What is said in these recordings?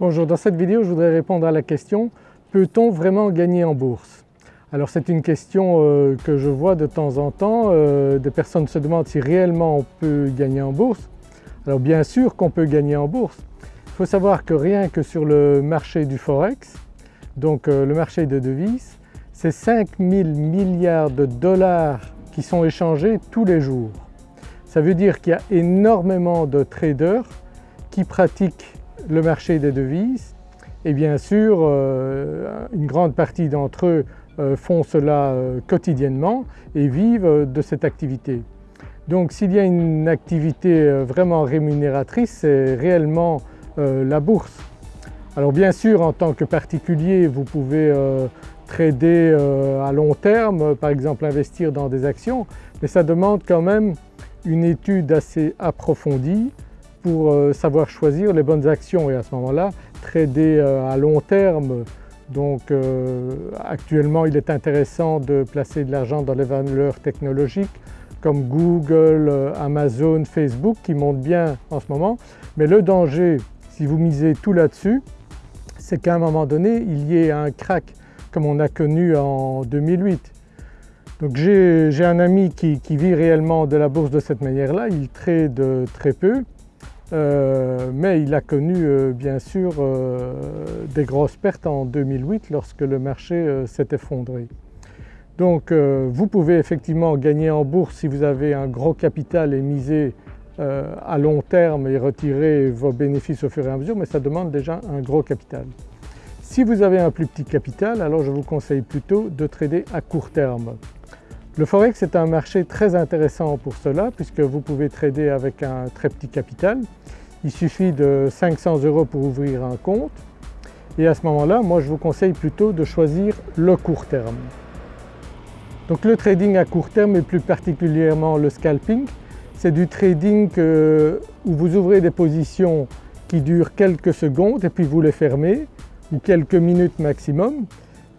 Bonjour, dans cette vidéo je voudrais répondre à la question peut-on vraiment gagner en bourse? Alors c'est une question euh, que je vois de temps en temps, euh, des personnes se demandent si réellement on peut gagner en bourse. Alors bien sûr qu'on peut gagner en bourse. Il faut savoir que rien que sur le marché du Forex, donc euh, le marché de devises, c'est 5000 milliards de dollars qui sont échangés tous les jours. Ça veut dire qu'il y a énormément de traders qui pratiquent le marché des devises et bien sûr euh, une grande partie d'entre eux euh, font cela euh, quotidiennement et vivent de cette activité. Donc s'il y a une activité vraiment rémunératrice c'est réellement la bourse. Alors bien sûr en tant que particulier vous pouvez trader à long terme, par exemple investir dans des actions, mais ça demande quand même une étude assez approfondie pour euh, savoir choisir les bonnes actions et à ce moment-là trader euh, à long terme. Donc euh, actuellement il est intéressant de placer de l'argent dans les valeurs technologiques comme Google, Amazon, Facebook qui montent bien en ce moment. Mais le danger si vous misez tout là-dessus c'est qu'à un moment donné il y ait un crack comme on a connu en 2008. Donc j'ai un ami qui, qui, vit réellement de la bourse de cette manière-là, il trade très peu euh, mais il a connu euh, bien sûr euh, des grosses pertes en 2008 lorsque le marché s'est effondré. Donc vous pouvez effectivement gagner en bourse si vous avez un gros capital et miser à long terme et retirer vos bénéfices au fur et à mesure mais ça demande déjà un gros capital. Si vous avez un plus petit capital alors je vous conseille plutôt de trader à court terme. Le Forex est un marché très intéressant pour cela puisque vous pouvez trader avec un très petit capital. Il suffit de 500 euros pour ouvrir un compte et à ce moment-là moi je vous conseille plutôt de choisir le court terme. Donc le trading à court terme et plus particulièrement le scalping, c'est du trading où vous ouvrez des positions qui durent quelques secondes et puis vous les fermez ou quelques minutes maximum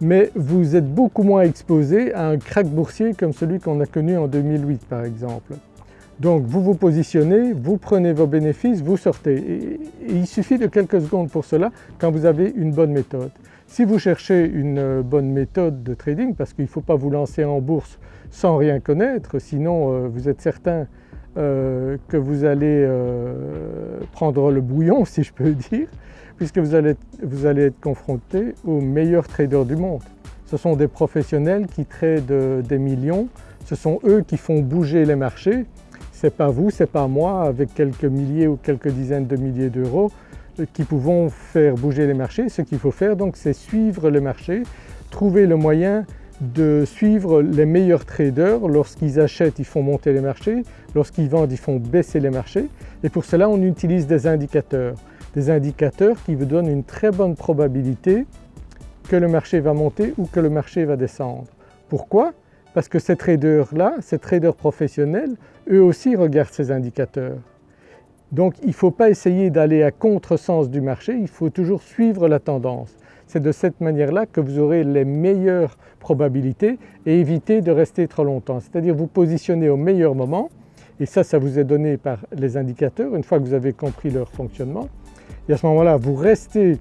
mais vous êtes beaucoup moins exposé à un crack boursier comme celui qu'on a connu en 2008 par exemple. Donc vous vous positionnez, vous prenez vos bénéfices, vous sortez il suffit de quelques secondes pour cela quand vous avez une bonne méthode. Si vous cherchez une bonne méthode de trading, parce qu'il ne faut pas vous lancer en bourse sans rien connaître, sinon euh, vous êtes certain euh, que vous allez euh, prendre le bouillon si je peux dire, puisque vous allez, être confronté aux meilleurs traders du monde. Ce sont des professionnels qui tradent des millions, ce sont eux qui font bouger les marchés, c'est pas vous, c'est pas moi avec quelques milliers ou quelques dizaines de milliers d'euros qui pouvons faire bouger les marchés. Ce qu'il faut faire donc c'est suivre le marché, trouver le moyen de suivre les meilleurs traders. Lorsqu'ils achètent, ils font monter les marchés, lorsqu'ils vendent, ils font baisser les marchés et pour cela on utilise des indicateurs des indicateurs qui vous donnent une très bonne probabilité que le marché va monter ou que le marché va descendre. Pourquoi? Parce que ces traders-là, ces traders professionnels, eux aussi regardent ces indicateurs. Donc il ne faut pas essayer d'aller à contresens du marché, il faut toujours suivre la tendance. C'est de cette manière-là que vous aurez les meilleures probabilités et éviter de rester trop longtemps. C'est-à-dire vous positionner au meilleur moment et ça, ça vous est donné par les indicateurs une fois que vous avez compris leur fonctionnement et à ce moment-là vous restez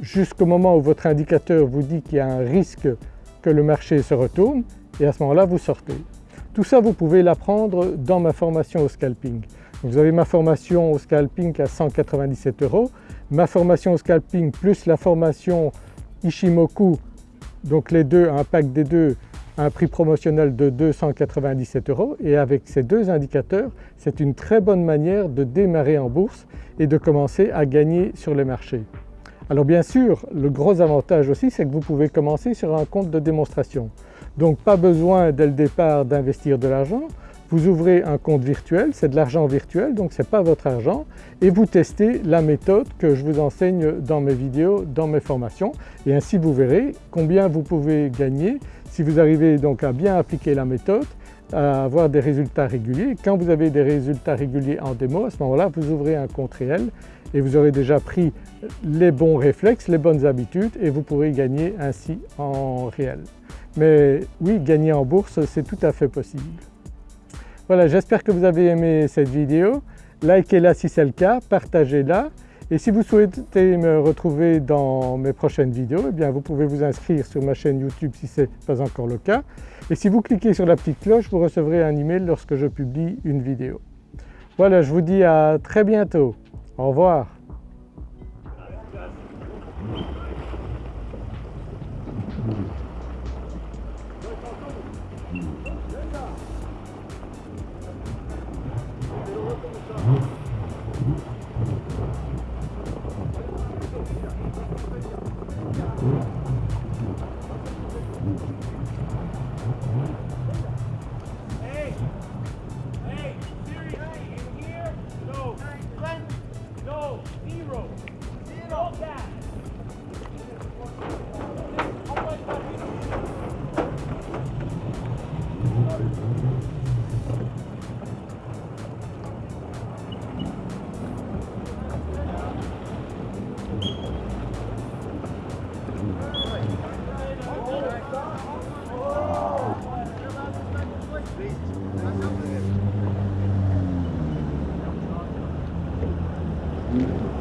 jusqu'au moment où votre indicateur vous dit qu'il y a un risque que le marché se retourne et à ce moment-là vous sortez. Tout ça vous pouvez l'apprendre dans ma formation au scalping. Vous avez ma formation au scalping à 197 euros, ma formation au scalping plus la formation Ishimoku, donc les deux, un pack des deux un prix promotionnel de 297 euros et avec ces deux indicateurs c'est une très bonne manière de démarrer en bourse et de commencer à gagner sur les marchés. Alors bien sûr le gros avantage aussi c'est que vous pouvez commencer sur un compte de démonstration. Donc pas besoin dès le départ d'investir de l'argent, vous ouvrez un compte virtuel, c'est de l'argent virtuel donc ce n'est pas votre argent et vous testez la méthode que je vous enseigne dans mes vidéos, dans mes formations et ainsi vous verrez combien vous pouvez gagner si vous arrivez donc à bien appliquer la méthode, à avoir des résultats réguliers. Quand vous avez des résultats réguliers en démo, à ce moment-là vous ouvrez un compte réel et vous aurez déjà pris les bons réflexes, les bonnes habitudes et vous pourrez gagner ainsi en réel. Mais oui, gagner en bourse c'est tout à fait possible. Voilà, j'espère que vous avez aimé cette vidéo. Likez-la si c'est le cas, partagez-la Et si vous souhaitez me retrouver dans mes prochaines vidéos, eh bien vous pouvez vous inscrire sur ma chaîne YouTube si ce n'est pas encore le cas. Et si vous cliquez sur la petite cloche, vous recevrez un email lorsque je publie une vidéo. Voilà, je vous dis à très bientôt. Au revoir. Mm-hmm.